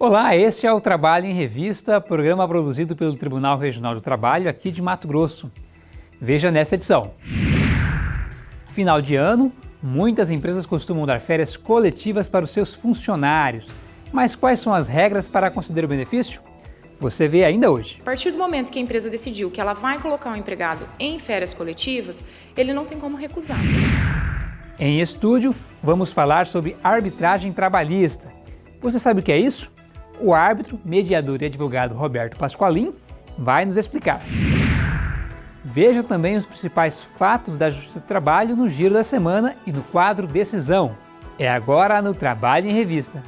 Olá, este é o Trabalho em Revista, programa produzido pelo Tribunal Regional do Trabalho aqui de Mato Grosso. Veja nesta edição. Final de ano, muitas empresas costumam dar férias coletivas para os seus funcionários. Mas quais são as regras para conceder o benefício? Você vê ainda hoje. A partir do momento que a empresa decidiu que ela vai colocar um empregado em férias coletivas, ele não tem como recusar. Em estúdio, vamos falar sobre arbitragem trabalhista. Você sabe o que é isso? O árbitro, mediador e advogado Roberto Pasqualim vai nos explicar. Veja também os principais fatos da Justiça do Trabalho no Giro da Semana e no quadro Decisão. É agora no Trabalho em Revista.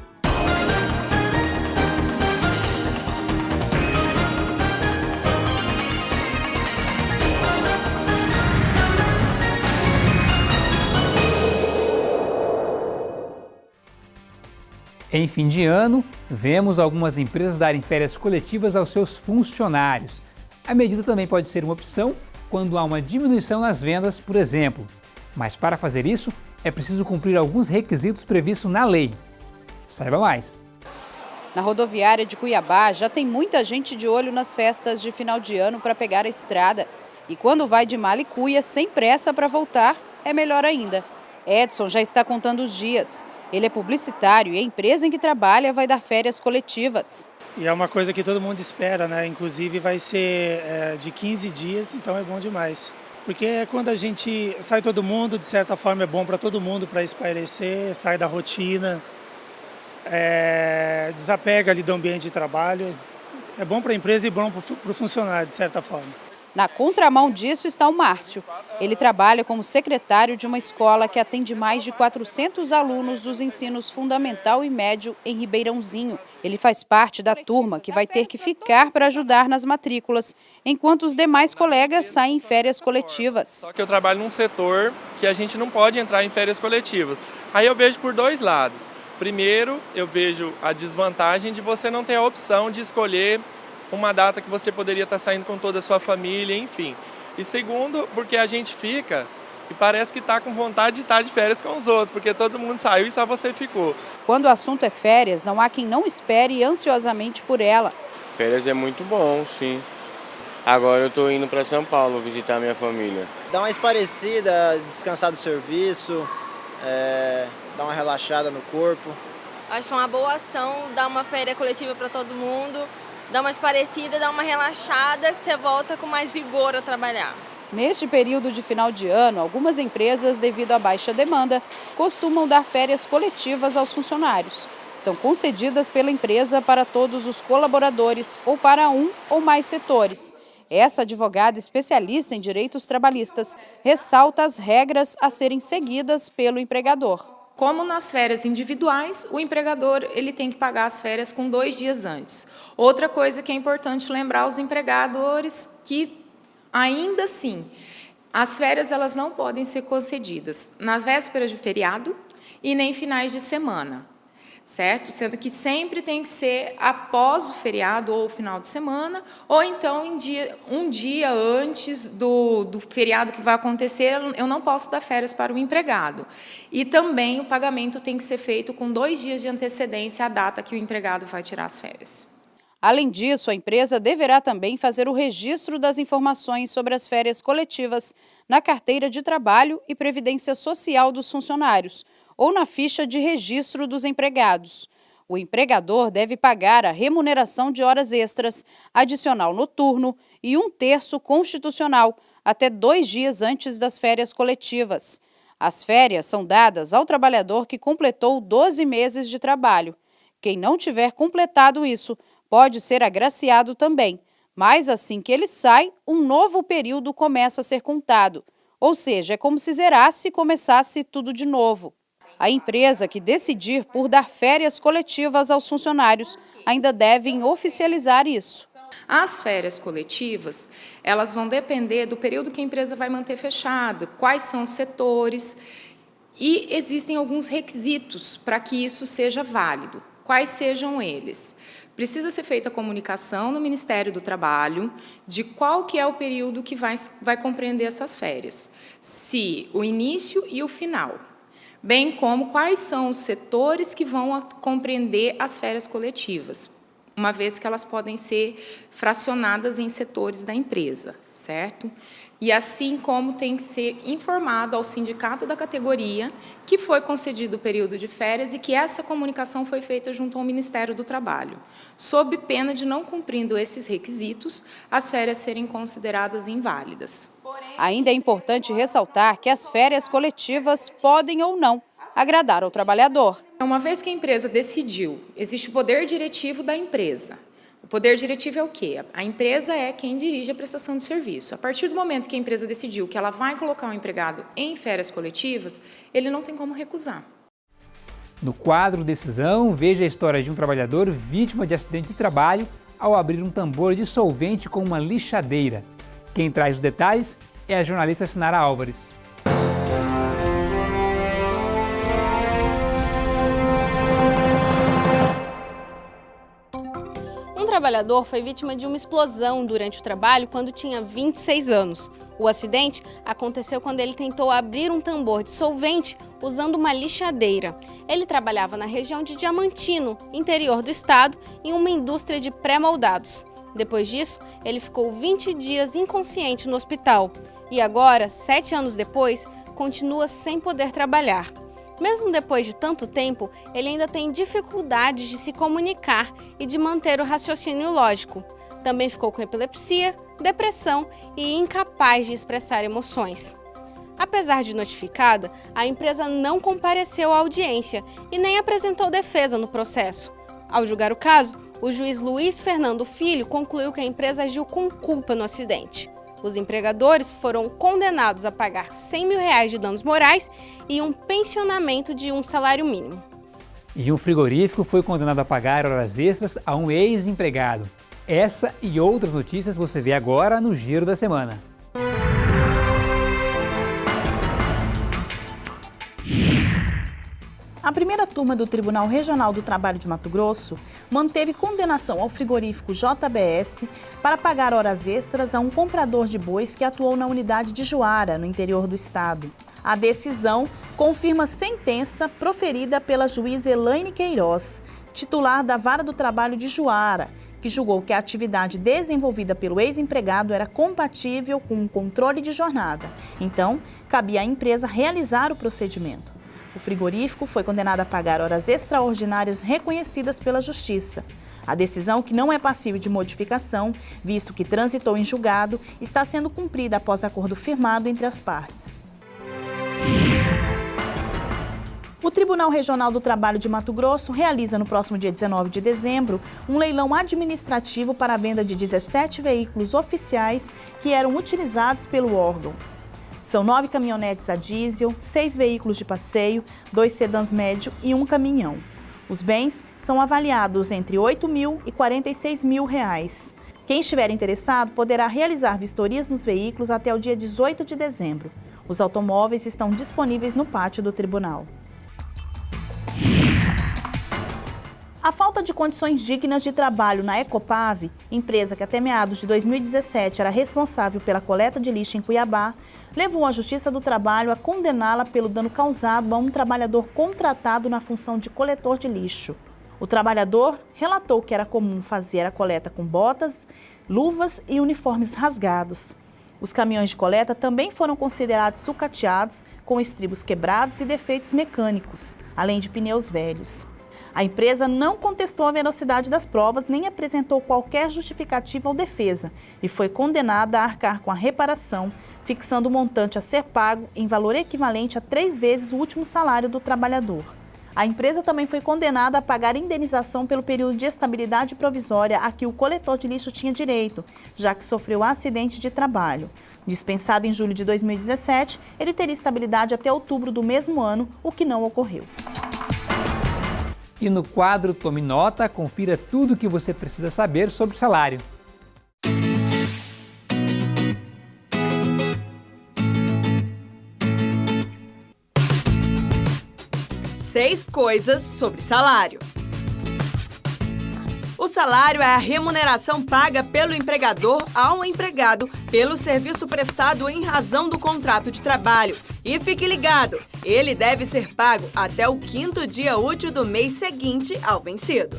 Em fim de ano, vemos algumas empresas darem férias coletivas aos seus funcionários. A medida também pode ser uma opção quando há uma diminuição nas vendas, por exemplo. Mas para fazer isso, é preciso cumprir alguns requisitos previstos na lei. Saiba mais! Na rodoviária de Cuiabá já tem muita gente de olho nas festas de final de ano para pegar a estrada. E quando vai de Malicuia sem pressa para voltar, é melhor ainda. Edson já está contando os dias. Ele é publicitário e a empresa em que trabalha vai dar férias coletivas. E é uma coisa que todo mundo espera, né? Inclusive vai ser é, de 15 dias, então é bom demais. Porque é quando a gente sai todo mundo, de certa forma é bom para todo mundo, para espairecer, sai da rotina, é, desapega ali do ambiente de trabalho. É bom para a empresa e bom para o funcionário, de certa forma. Na contramão disso está o Márcio. Ele trabalha como secretário de uma escola que atende mais de 400 alunos dos ensinos fundamental e médio em Ribeirãozinho. Ele faz parte da turma que vai ter que ficar para ajudar nas matrículas, enquanto os demais colegas saem em férias coletivas. Só que eu trabalho num setor que a gente não pode entrar em férias coletivas. Aí eu vejo por dois lados. Primeiro, eu vejo a desvantagem de você não ter a opção de escolher uma data que você poderia estar saindo com toda a sua família, enfim. E segundo, porque a gente fica e parece que está com vontade de estar de férias com os outros, porque todo mundo saiu e só você ficou. Quando o assunto é férias, não há quem não espere ansiosamente por ela. Férias é muito bom, sim. Agora eu estou indo para São Paulo visitar minha família. Dá uma esparecida, descansar do serviço, é, dar uma relaxada no corpo. Acho que é uma boa ação dar uma férias coletiva para todo mundo, dá uma esparecida, dá uma relaxada, que você volta com mais vigor a trabalhar. Neste período de final de ano, algumas empresas, devido à baixa demanda, costumam dar férias coletivas aos funcionários. São concedidas pela empresa para todos os colaboradores ou para um ou mais setores. Essa advogada especialista em direitos trabalhistas ressalta as regras a serem seguidas pelo empregador. Como nas férias individuais, o empregador ele tem que pagar as férias com dois dias antes. Outra coisa que é importante lembrar aos empregadores que, ainda assim, as férias elas não podem ser concedidas nas vésperas de feriado e nem finais de semana certo? Sendo que sempre tem que ser após o feriado ou o final de semana, ou então dia, um dia antes do, do feriado que vai acontecer, eu não posso dar férias para o empregado. E também o pagamento tem que ser feito com dois dias de antecedência à data que o empregado vai tirar as férias. Além disso, a empresa deverá também fazer o registro das informações sobre as férias coletivas na carteira de trabalho e previdência social dos funcionários, ou na ficha de registro dos empregados. O empregador deve pagar a remuneração de horas extras, adicional noturno e um terço constitucional, até dois dias antes das férias coletivas. As férias são dadas ao trabalhador que completou 12 meses de trabalho. Quem não tiver completado isso pode ser agraciado também, mas assim que ele sai, um novo período começa a ser contado. Ou seja, é como se zerasse e começasse tudo de novo. A empresa que decidir por dar férias coletivas aos funcionários ainda devem oficializar isso. As férias coletivas, elas vão depender do período que a empresa vai manter fechada, quais são os setores, e existem alguns requisitos para que isso seja válido. Quais sejam eles? Precisa ser feita a comunicação no Ministério do Trabalho de qual que é o período que vai, vai compreender essas férias. Se o início e o final bem como quais são os setores que vão compreender as férias coletivas, uma vez que elas podem ser fracionadas em setores da empresa, certo? E assim como tem que ser informado ao sindicato da categoria que foi concedido o período de férias e que essa comunicação foi feita junto ao Ministério do Trabalho, sob pena de não cumprindo esses requisitos, as férias serem consideradas inválidas. Ainda é importante ressaltar que as férias coletivas podem ou não agradar ao trabalhador. Uma vez que a empresa decidiu, existe o poder diretivo da empresa. O poder diretivo é o quê? A empresa é quem dirige a prestação de serviço. A partir do momento que a empresa decidiu que ela vai colocar o um empregado em férias coletivas, ele não tem como recusar. No quadro Decisão, veja a história de um trabalhador vítima de acidente de trabalho ao abrir um tambor de solvente com uma lixadeira. Quem traz os detalhes é a jornalista Sinara Álvares. Trabalhador foi vítima de uma explosão durante o trabalho quando tinha 26 anos. O acidente aconteceu quando ele tentou abrir um tambor de solvente usando uma lixadeira. Ele trabalhava na região de Diamantino, interior do estado, em uma indústria de pré-moldados. Depois disso, ele ficou 20 dias inconsciente no hospital e agora, sete anos depois, continua sem poder trabalhar. Mesmo depois de tanto tempo, ele ainda tem dificuldades de se comunicar e de manter o raciocínio lógico. Também ficou com epilepsia, depressão e incapaz de expressar emoções. Apesar de notificada, a empresa não compareceu à audiência e nem apresentou defesa no processo. Ao julgar o caso, o juiz Luiz Fernando Filho concluiu que a empresa agiu com culpa no acidente. Os empregadores foram condenados a pagar 100 mil reais de danos morais e um pensionamento de um salário mínimo. E um frigorífico foi condenado a pagar horas extras a um ex-empregado. Essa e outras notícias você vê agora no Giro da Semana. A primeira turma do Tribunal Regional do Trabalho de Mato Grosso manteve condenação ao frigorífico JBS para pagar horas extras a um comprador de bois que atuou na unidade de Juara, no interior do estado. A decisão confirma sentença proferida pela juíza Elaine Queiroz, titular da Vara do Trabalho de Juara, que julgou que a atividade desenvolvida pelo ex-empregado era compatível com o controle de jornada. Então, cabia à empresa realizar o procedimento. O frigorífico foi condenado a pagar horas extraordinárias reconhecidas pela Justiça. A decisão, que não é passível de modificação, visto que transitou em julgado, está sendo cumprida após acordo firmado entre as partes. O Tribunal Regional do Trabalho de Mato Grosso realiza no próximo dia 19 de dezembro um leilão administrativo para a venda de 17 veículos oficiais que eram utilizados pelo órgão. São nove caminhonetes a diesel, seis veículos de passeio, dois sedãs médio e um caminhão. Os bens são avaliados entre 8 mil e 46 mil reais. Quem estiver interessado poderá realizar vistorias nos veículos até o dia 18 de dezembro. Os automóveis estão disponíveis no pátio do tribunal. A falta de condições dignas de trabalho na Ecopave, empresa que até meados de 2017 era responsável pela coleta de lixo em Cuiabá, levou a Justiça do Trabalho a condená-la pelo dano causado a um trabalhador contratado na função de coletor de lixo. O trabalhador relatou que era comum fazer a coleta com botas, luvas e uniformes rasgados. Os caminhões de coleta também foram considerados sucateados, com estribos quebrados e defeitos mecânicos, além de pneus velhos. A empresa não contestou a veracidade das provas nem apresentou qualquer justificativa ou defesa e foi condenada a arcar com a reparação, fixando o montante a ser pago em valor equivalente a três vezes o último salário do trabalhador. A empresa também foi condenada a pagar indenização pelo período de estabilidade provisória a que o coletor de lixo tinha direito, já que sofreu acidente de trabalho. Dispensado em julho de 2017, ele teria estabilidade até outubro do mesmo ano, o que não ocorreu. E no quadro Tome Nota, confira tudo o que você precisa saber sobre salário. Seis coisas sobre salário. O salário é a remuneração paga pelo empregador ao empregado pelo serviço prestado em razão do contrato de trabalho. E fique ligado, ele deve ser pago até o quinto dia útil do mês seguinte ao vencido.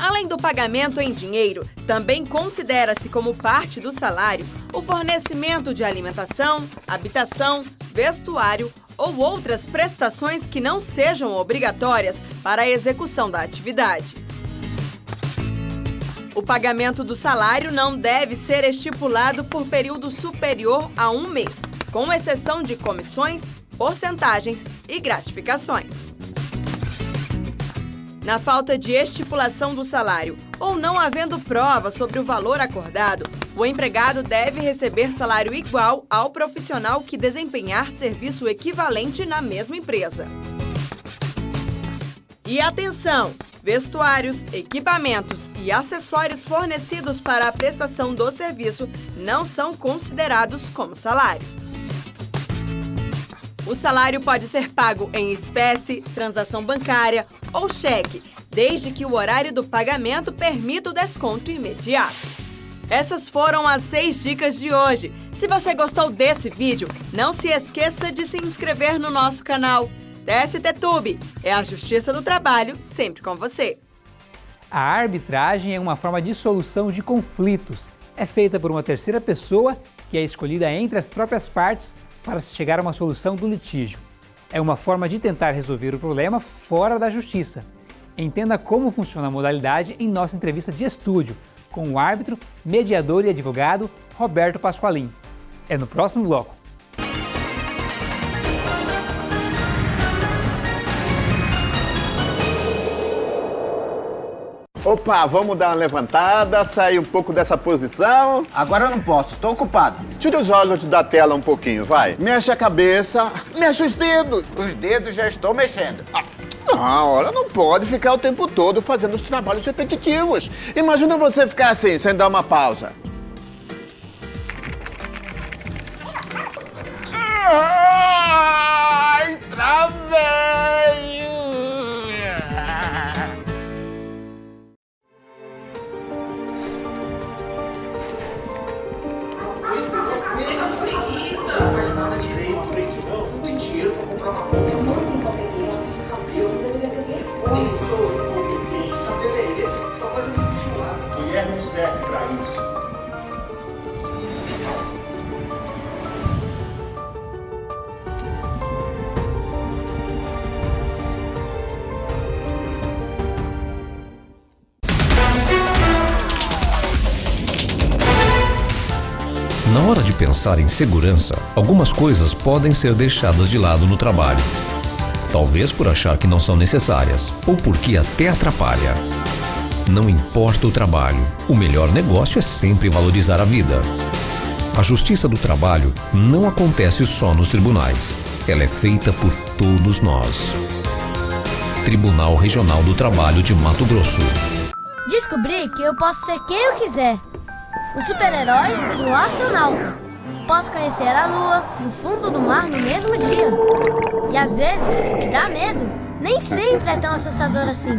Além do pagamento em dinheiro, também considera-se como parte do salário o fornecimento de alimentação, habitação, vestuário ou outras prestações que não sejam obrigatórias para a execução da atividade. O pagamento do salário não deve ser estipulado por período superior a um mês, com exceção de comissões, porcentagens e gratificações. Na falta de estipulação do salário ou não havendo prova sobre o valor acordado, o empregado deve receber salário igual ao profissional que desempenhar serviço equivalente na mesma empresa. E atenção! Vestuários, equipamentos e acessórios fornecidos para a prestação do serviço não são considerados como salário. O salário pode ser pago em espécie, transação bancária ou cheque, desde que o horário do pagamento permita o desconto imediato. Essas foram as seis dicas de hoje. Se você gostou desse vídeo, não se esqueça de se inscrever no nosso canal. TST é a Justiça do Trabalho sempre com você. A arbitragem é uma forma de solução de conflitos. É feita por uma terceira pessoa que é escolhida entre as próprias partes para se chegar a uma solução do litígio. É uma forma de tentar resolver o problema fora da justiça. Entenda como funciona a modalidade em nossa entrevista de estúdio com o árbitro, mediador e advogado Roberto Pasqualim. É no próximo bloco. Opa, vamos dar uma levantada, sair um pouco dessa posição. Agora eu não posso, tô ocupado. Tira os olhos da tela um pouquinho, vai. Mexe a cabeça, mexe os dedos. Os dedos já estou mexendo. Ah, não, olha, não pode ficar o tempo todo fazendo os trabalhos repetitivos. Imagina você ficar assim, sem dar uma pausa. Ai, travei! Pensar em segurança, algumas coisas podem ser deixadas de lado no trabalho. Talvez por achar que não são necessárias, ou porque até atrapalha. Não importa o trabalho, o melhor negócio é sempre valorizar a vida. A justiça do trabalho não acontece só nos tribunais. Ela é feita por todos nós. Tribunal Regional do Trabalho de Mato Grosso. Descobri que eu posso ser quem eu quiser. O super-herói e o astronauta. Posso conhecer a lua e o fundo do mar no mesmo dia. E às vezes, o que dá medo nem sempre é tão assustador assim.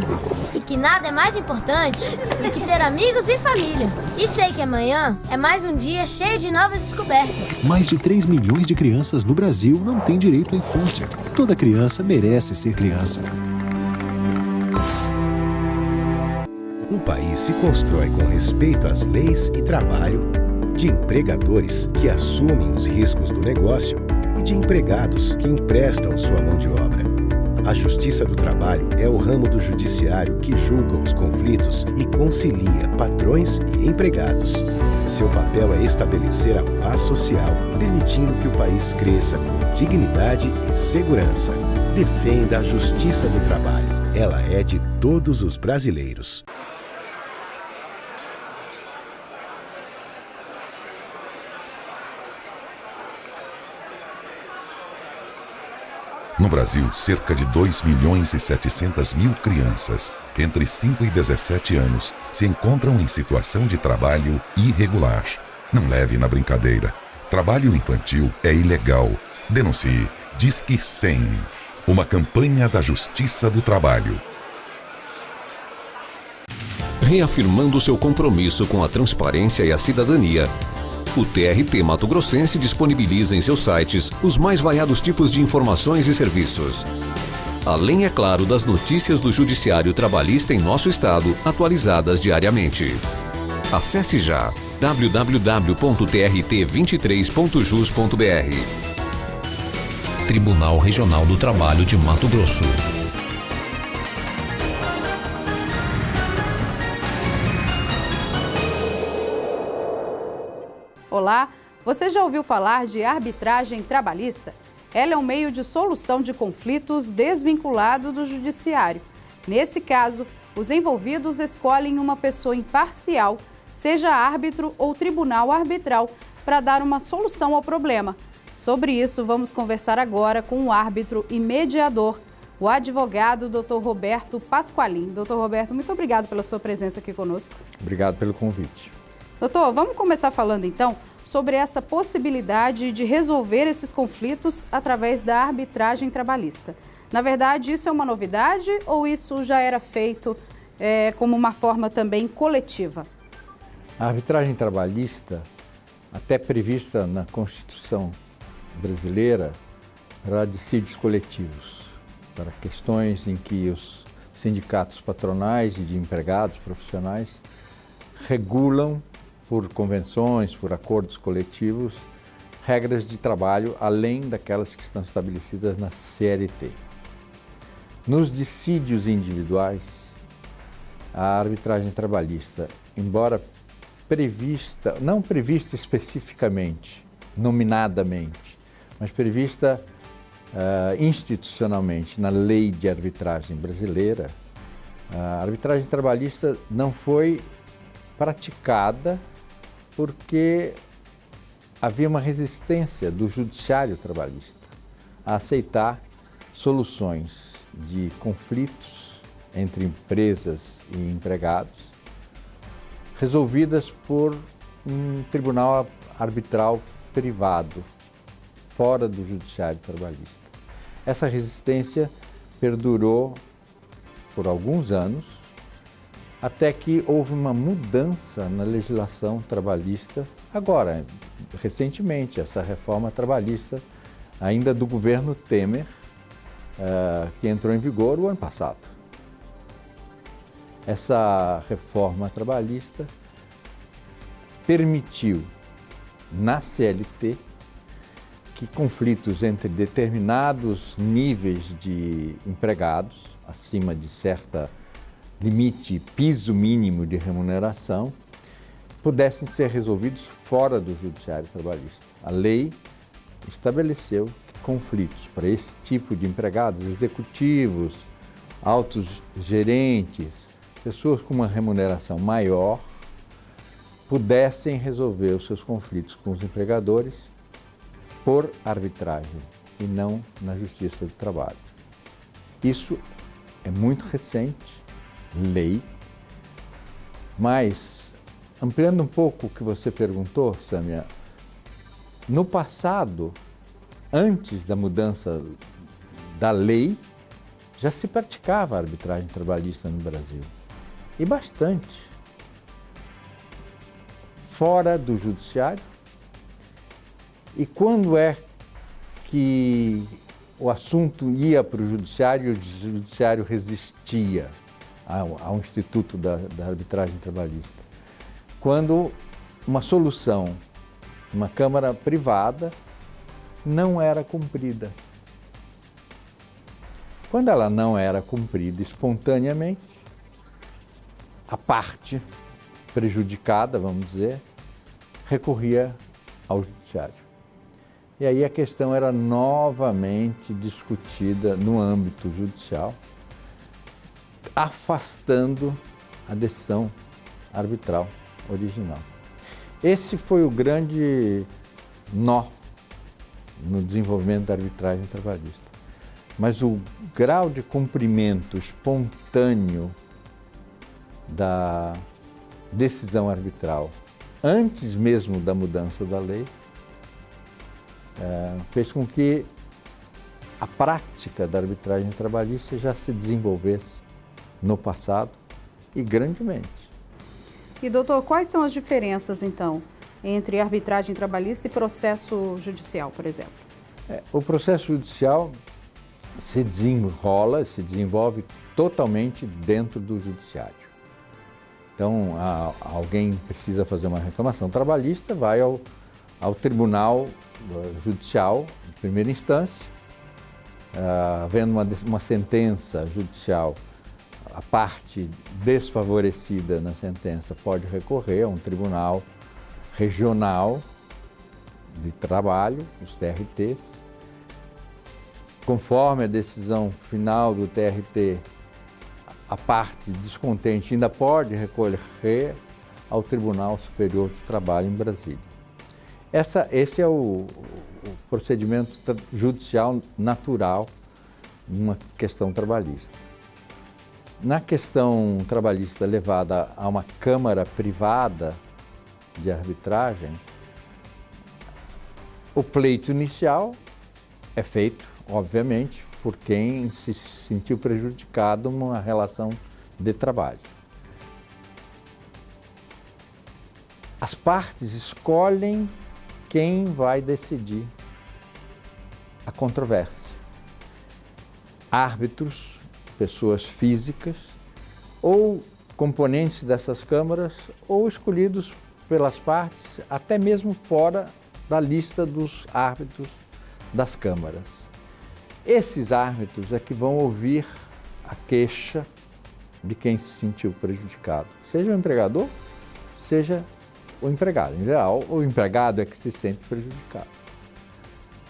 E que nada é mais importante do que ter amigos e família. E sei que amanhã é mais um dia cheio de novas descobertas. Mais de 3 milhões de crianças no Brasil não têm direito à infância. Toda criança merece ser criança. Um país se constrói com respeito às leis e trabalho, de empregadores que assumem os riscos do negócio e de empregados que emprestam sua mão de obra. A Justiça do Trabalho é o ramo do judiciário que julga os conflitos e concilia patrões e empregados. Seu papel é estabelecer a paz social, permitindo que o país cresça com dignidade e segurança. Defenda a Justiça do Trabalho. Ela é de todos os brasileiros. No Brasil, cerca de 2 milhões e 700 mil crianças entre 5 e 17 anos se encontram em situação de trabalho irregular. Não leve na brincadeira. Trabalho infantil é ilegal. Denuncie. Disque 100. Uma campanha da Justiça do Trabalho. Reafirmando seu compromisso com a transparência e a cidadania, o TRT Mato Grossense disponibiliza em seus sites os mais variados tipos de informações e serviços. Além, é claro, das notícias do Judiciário Trabalhista em nosso estado, atualizadas diariamente. Acesse já www.trt23.jus.br. Tribunal Regional do Trabalho de Mato Grosso. Olá, você já ouviu falar de arbitragem trabalhista? Ela é um meio de solução de conflitos desvinculado do judiciário. Nesse caso, os envolvidos escolhem uma pessoa imparcial, seja árbitro ou tribunal arbitral, para dar uma solução ao problema. Sobre isso, vamos conversar agora com o árbitro e mediador, o advogado Dr. Roberto Pasqualin. Dr. Roberto, muito obrigado pela sua presença aqui conosco. Obrigado pelo convite. Doutor, vamos começar falando então sobre essa possibilidade de resolver esses conflitos através da arbitragem trabalhista. Na verdade, isso é uma novidade ou isso já era feito é, como uma forma também coletiva? A arbitragem trabalhista, até prevista na Constituição brasileira, para dissídios coletivos, para questões em que os sindicatos patronais e de empregados profissionais regulam por convenções, por acordos coletivos, regras de trabalho além daquelas que estão estabelecidas na CLT. Nos dissídios individuais, a arbitragem trabalhista, embora prevista, não prevista especificamente, nominadamente, mas prevista uh, institucionalmente na lei de arbitragem brasileira, a arbitragem trabalhista não foi praticada porque havia uma resistência do judiciário trabalhista a aceitar soluções de conflitos entre empresas e empregados resolvidas por um tribunal arbitral privado, fora do judiciário trabalhista. Essa resistência perdurou por alguns anos até que houve uma mudança na legislação trabalhista, agora, recentemente, essa reforma trabalhista, ainda do governo Temer, uh, que entrou em vigor o ano passado. Essa reforma trabalhista permitiu, na CLT, que conflitos entre determinados níveis de empregados, acima de certa limite, piso mínimo de remuneração, pudessem ser resolvidos fora do judiciário trabalhista. A lei estabeleceu conflitos para esse tipo de empregados, executivos, altos gerentes, pessoas com uma remuneração maior, pudessem resolver os seus conflitos com os empregadores por arbitragem e não na Justiça do Trabalho. Isso é muito recente lei. Mas, ampliando um pouco o que você perguntou, Samia, no passado, antes da mudança da lei, já se praticava a arbitragem trabalhista no Brasil. E bastante. Fora do judiciário. E quando é que o assunto ia para o judiciário e o judiciário resistia? Ao, ao Instituto da, da Arbitragem Trabalhista. Quando uma solução, uma Câmara privada, não era cumprida. Quando ela não era cumprida espontaneamente, a parte prejudicada, vamos dizer, recorria ao judiciário. E aí a questão era novamente discutida no âmbito judicial afastando a decisão arbitral original. Esse foi o grande nó no desenvolvimento da arbitragem trabalhista. Mas o grau de cumprimento espontâneo da decisão arbitral, antes mesmo da mudança da lei, é, fez com que a prática da arbitragem trabalhista já se desenvolvesse no passado e grandemente. E doutor, quais são as diferenças então entre arbitragem trabalhista e processo judicial, por exemplo? É, o processo judicial se desenrola, se desenvolve totalmente dentro do judiciário. Então, a, alguém precisa fazer uma reclamação trabalhista, vai ao, ao tribunal eh, judicial, de primeira instância, uh, havendo uma, uma sentença judicial, a parte desfavorecida na sentença pode recorrer a um tribunal regional de trabalho, os TRTs. Conforme a decisão final do TRT, a parte descontente ainda pode recorrer ao Tribunal Superior do Trabalho em Brasília. Essa, esse é o, o procedimento judicial natural numa questão trabalhista. Na questão trabalhista levada a uma Câmara privada de arbitragem, o pleito inicial é feito, obviamente, por quem se sentiu prejudicado numa relação de trabalho. As partes escolhem quem vai decidir a controvérsia. Árbitros, pessoas físicas ou componentes dessas câmaras ou escolhidos pelas partes, até mesmo fora da lista dos árbitros das câmaras. Esses árbitros é que vão ouvir a queixa de quem se sentiu prejudicado, seja o empregador, seja o empregado. Em geral, o empregado é que se sente prejudicado.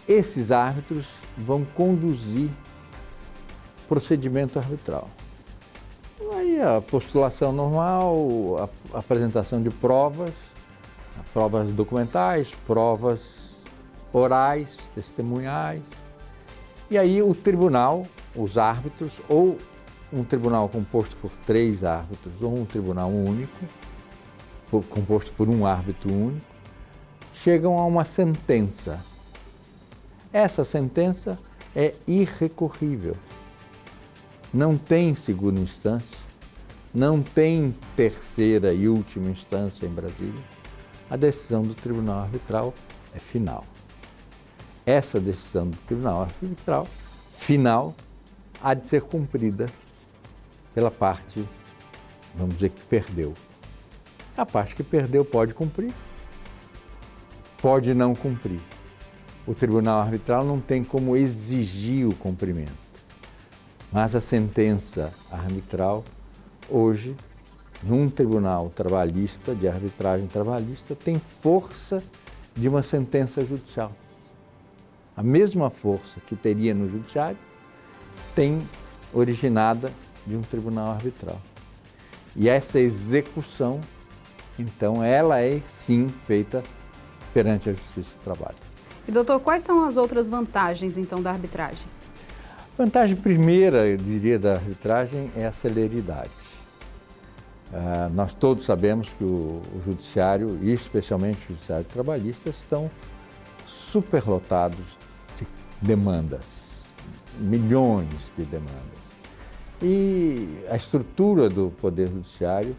Esses árbitros vão conduzir procedimento arbitral. Aí a postulação normal, a apresentação de provas, provas documentais, provas orais, testemunhais, e aí o tribunal, os árbitros, ou um tribunal composto por três árbitros, ou um tribunal único, composto por um árbitro único, chegam a uma sentença. Essa sentença é irrecorrível. Não tem segunda instância, não tem terceira e última instância em Brasília. A decisão do tribunal arbitral é final essa decisão do Tribunal Arbitral final há de ser cumprida pela parte, vamos dizer, que perdeu. A parte que perdeu pode cumprir, pode não cumprir. O Tribunal Arbitral não tem como exigir o cumprimento. Mas a sentença arbitral, hoje, num tribunal trabalhista, de arbitragem trabalhista, tem força de uma sentença judicial a mesma força que teria no judiciário, tem originada de um tribunal arbitral. E essa execução, então, ela é sim feita perante a Justiça do Trabalho. E doutor, quais são as outras vantagens então da arbitragem? Vantagem primeira, eu diria, da arbitragem é a celeridade. Uh, nós todos sabemos que o, o judiciário, e especialmente o judiciário trabalhista, estão superlotados de demandas, milhões de demandas. E a estrutura do Poder Judiciário,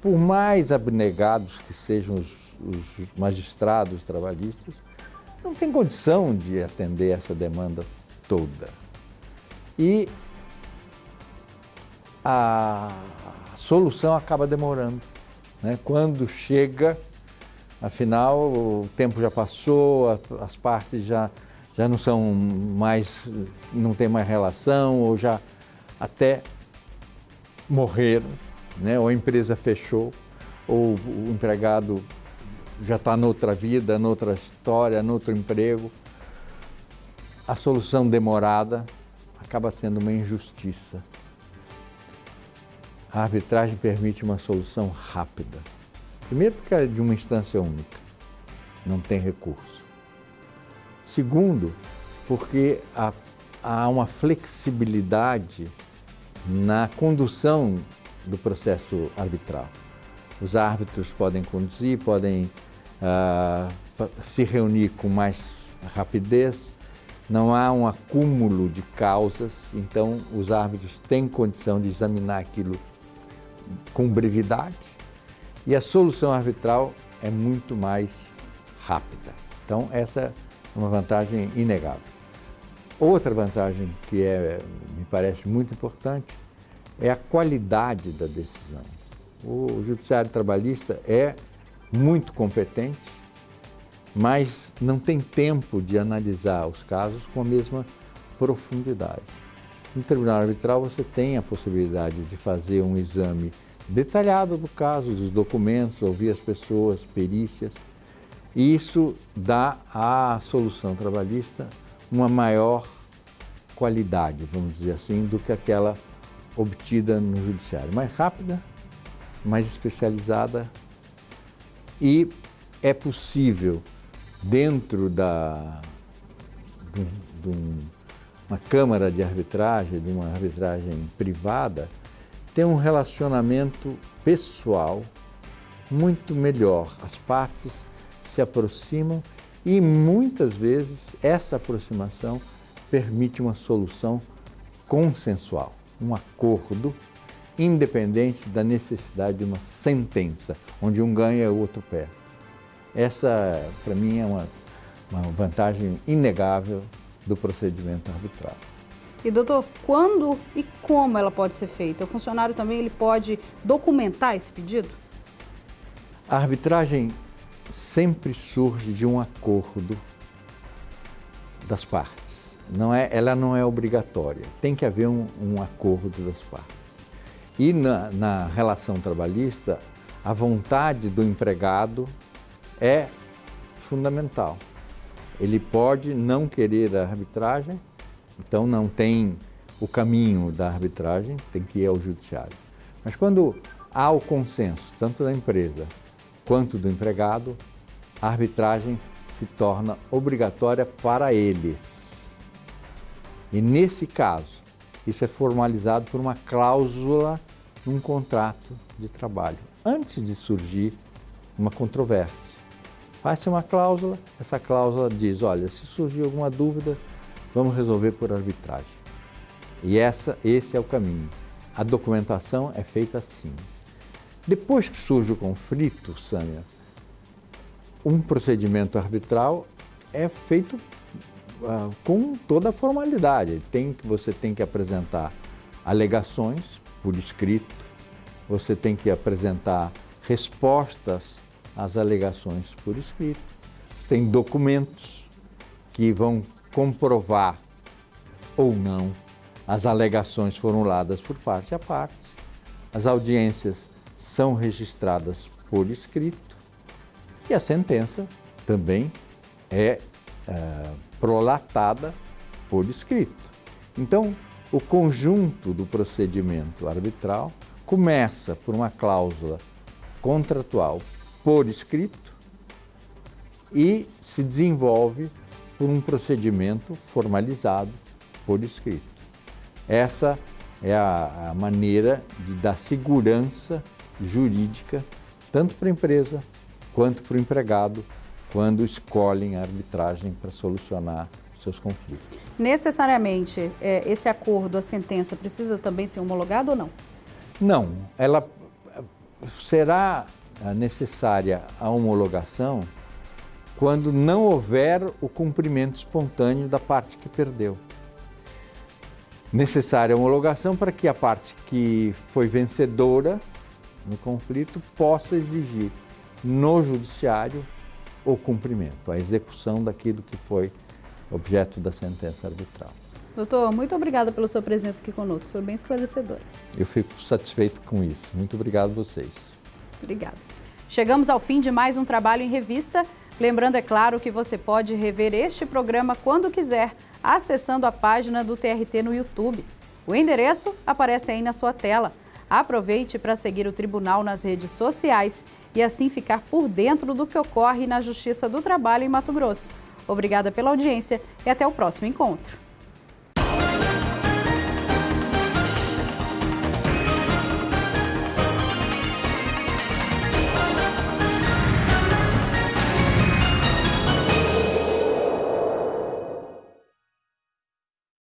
por mais abnegados que sejam os, os magistrados trabalhistas, não tem condição de atender essa demanda toda. E a solução acaba demorando. Né? Quando chega Afinal, o tempo já passou, as partes já, já não são mais, não tem mais relação, ou já até morreram, né? ou a empresa fechou, ou o empregado já está noutra vida, noutra história, noutro emprego. A solução demorada acaba sendo uma injustiça. A arbitragem permite uma solução rápida. Primeiro, porque é de uma instância única, não tem recurso. Segundo, porque há, uma flexibilidade na condução do processo arbitral. Os árbitros podem conduzir, podem uh, se reunir com mais rapidez, não há um acúmulo de causas, então os árbitros têm condição de examinar aquilo com brevidade e a solução arbitral é muito mais rápida. Então, essa é uma vantagem inegável. Outra vantagem que é, me parece muito importante é a qualidade da decisão. O judiciário trabalhista é muito competente, mas não tem tempo de analisar os casos com a mesma profundidade. No tribunal arbitral você tem a possibilidade de fazer um exame detalhado do caso, dos documentos, ouvir as pessoas, perícias, e isso dá à solução trabalhista uma maior qualidade, vamos dizer assim, do que aquela obtida no judiciário. Mais rápida, mais especializada e é possível, dentro da, de, de uma câmara de arbitragem, de uma arbitragem privada, ter um relacionamento pessoal muito melhor. As partes se aproximam e muitas vezes essa aproximação permite uma solução consensual, um acordo independente da necessidade de uma sentença, onde um ganha e o outro perde. Essa, para mim, é uma, uma vantagem inegável do procedimento arbitral. E doutor, quando e como ela pode ser feita? O funcionário também ele pode documentar esse pedido? A arbitragem sempre surge de um acordo das partes. Não é, ela não é obrigatória, tem que haver um, um acordo das partes. E na, na relação trabalhista, a vontade do empregado é fundamental. Ele pode não querer a arbitragem, então não tem o caminho da arbitragem, tem que ir ao judiciário. Mas quando há o consenso, tanto da empresa quanto do empregado, a arbitragem se torna obrigatória para eles. E nesse caso, isso é formalizado por uma cláusula num contrato de trabalho, antes de surgir uma controvérsia. Faz-se uma cláusula, essa cláusula diz, olha, se surgir alguma dúvida, vamos resolver por arbitragem. E essa, esse é o caminho. A documentação é feita assim. Depois que surge o conflito, Sânia, um procedimento arbitral é feito uh, com toda a formalidade. Tem, você tem que apresentar alegações por escrito, você tem que apresentar respostas às alegações por escrito, tem documentos que vão comprovar ou não as alegações formuladas por parte a parte, as audiências são registradas por escrito e a sentença também é, é prolatada por escrito. Então, o conjunto do procedimento arbitral começa por uma cláusula contratual por escrito e se desenvolve por um procedimento formalizado por escrito. Essa é a, a maneira de dar segurança jurídica tanto para a empresa quanto para o empregado quando escolhem a arbitragem para solucionar seus conflitos. Necessariamente, é, esse acordo, a sentença, precisa também ser homologado ou não? Não, ela será necessária a homologação quando não houver o cumprimento espontâneo da parte que perdeu. Necessária a homologação para que a parte que foi vencedora no conflito possa exigir no judiciário o cumprimento, a execução daquilo que foi objeto da sentença arbitral. Doutor, muito obrigada pela sua presença aqui conosco, foi bem esclarecedora. Eu fico satisfeito com isso. Muito obrigado a vocês. Obrigada. Chegamos ao fim de mais um Trabalho em Revista. Lembrando, é claro, que você pode rever este programa quando quiser, acessando a página do TRT no YouTube. O endereço aparece aí na sua tela. Aproveite para seguir o Tribunal nas redes sociais e assim ficar por dentro do que ocorre na Justiça do Trabalho em Mato Grosso. Obrigada pela audiência e até o próximo encontro.